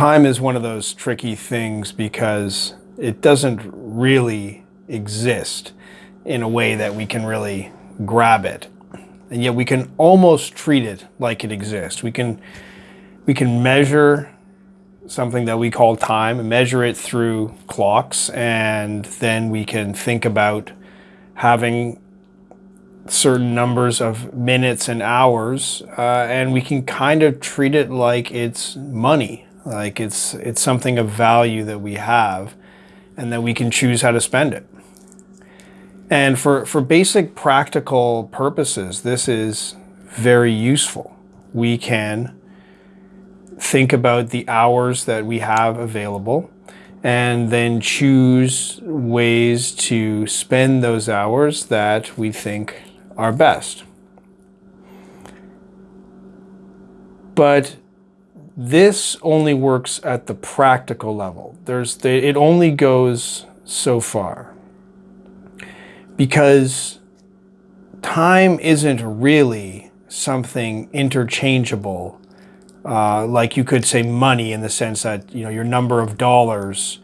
time is one of those tricky things because it doesn't really exist in a way that we can really grab it. And yet we can almost treat it like it exists. We can, we can measure something that we call time measure it through clocks and then we can think about having certain numbers of minutes and hours uh, and we can kind of treat it like it's money like it's it's something of value that we have and that we can choose how to spend it and for for basic practical purposes this is very useful we can think about the hours that we have available and then choose ways to spend those hours that we think are best. But this only works at the practical level. There's the, it only goes so far because time isn't really something interchangeable uh, like you could say money in the sense that you know your number of dollars,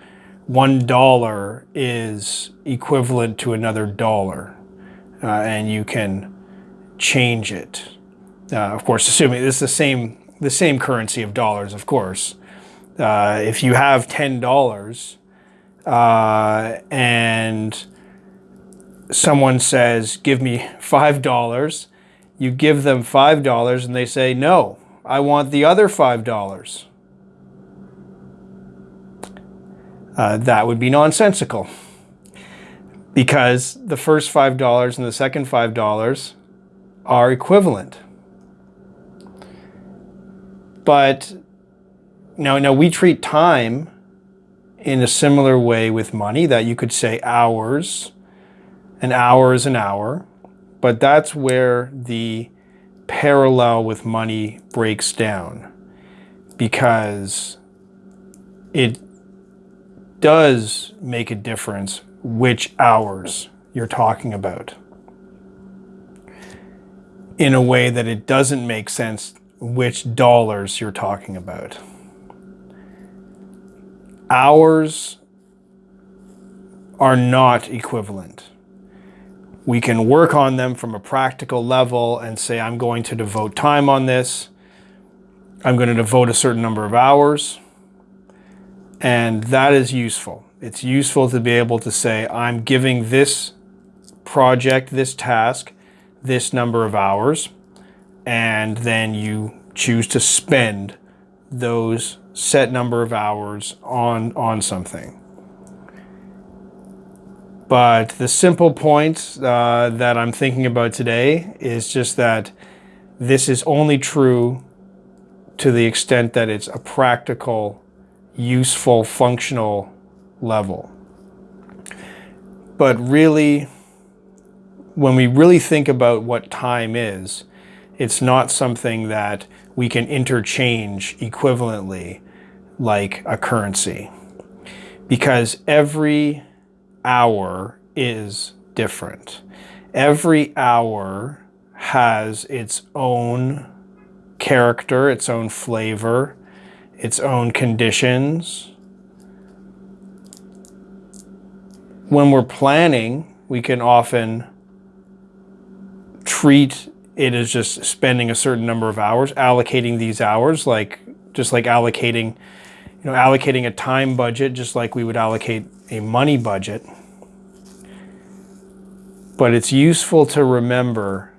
one dollar is equivalent to another dollar, uh, and you can change it. Uh, of course, assuming it's the same the same currency of dollars, of course. Uh, if you have ten dollars uh, and someone says, "Give me five dollars," you give them five dollars, and they say no I want the other $5. Uh, that would be nonsensical because the first $5 and the second $5 are equivalent. But now, now we treat time in a similar way with money that you could say hours, an hour is an hour, but that's where the parallel with money breaks down because it does make a difference which hours you're talking about in a way that it doesn't make sense which dollars you're talking about. Hours are not equivalent we can work on them from a practical level and say, I'm going to devote time on this. I'm going to devote a certain number of hours. And that is useful. It's useful to be able to say, I'm giving this project, this task, this number of hours. And then you choose to spend those set number of hours on, on something. But the simple point uh, that I'm thinking about today is just that this is only true to the extent that it's a practical, useful, functional level. But really, when we really think about what time is, it's not something that we can interchange equivalently like a currency. Because every hour is different. Every hour has its own character, its own flavor, its own conditions. When we're planning, we can often treat it as just spending a certain number of hours, allocating these hours, like just like allocating, you know, allocating a time budget, just like we would allocate a money budget. But it's useful to remember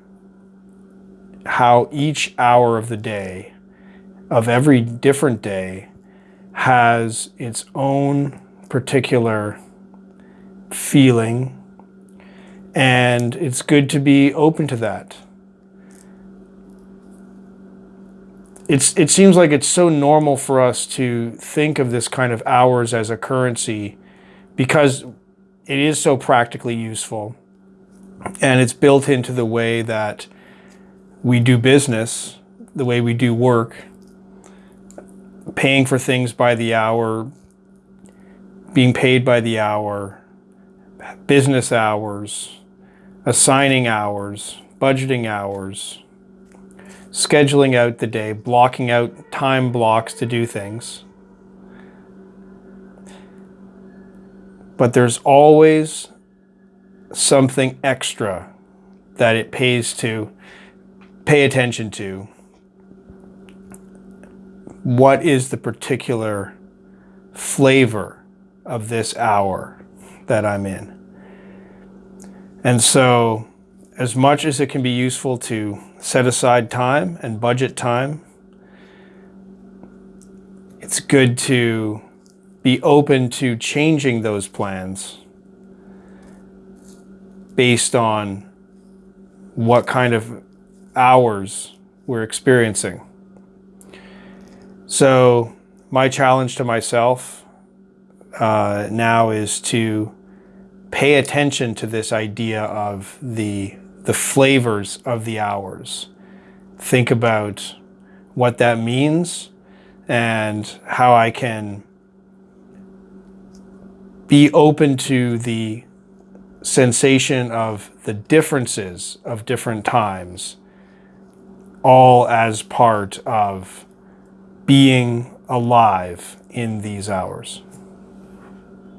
how each hour of the day, of every different day, has its own particular feeling. And it's good to be open to that. It's, it seems like it's so normal for us to think of this kind of hours as a currency because it is so practically useful. And it's built into the way that we do business, the way we do work, paying for things by the hour, being paid by the hour, business hours, assigning hours, budgeting hours, scheduling out the day, blocking out time blocks to do things. But there's always something extra that it pays to pay attention to. What is the particular flavor of this hour that I'm in? And so as much as it can be useful to set aside time and budget time, it's good to be open to changing those plans based on what kind of hours we're experiencing. So, my challenge to myself uh, now is to pay attention to this idea of the, the flavors of the hours. Think about what that means and how I can be open to the sensation of the differences of different times, all as part of being alive in these hours.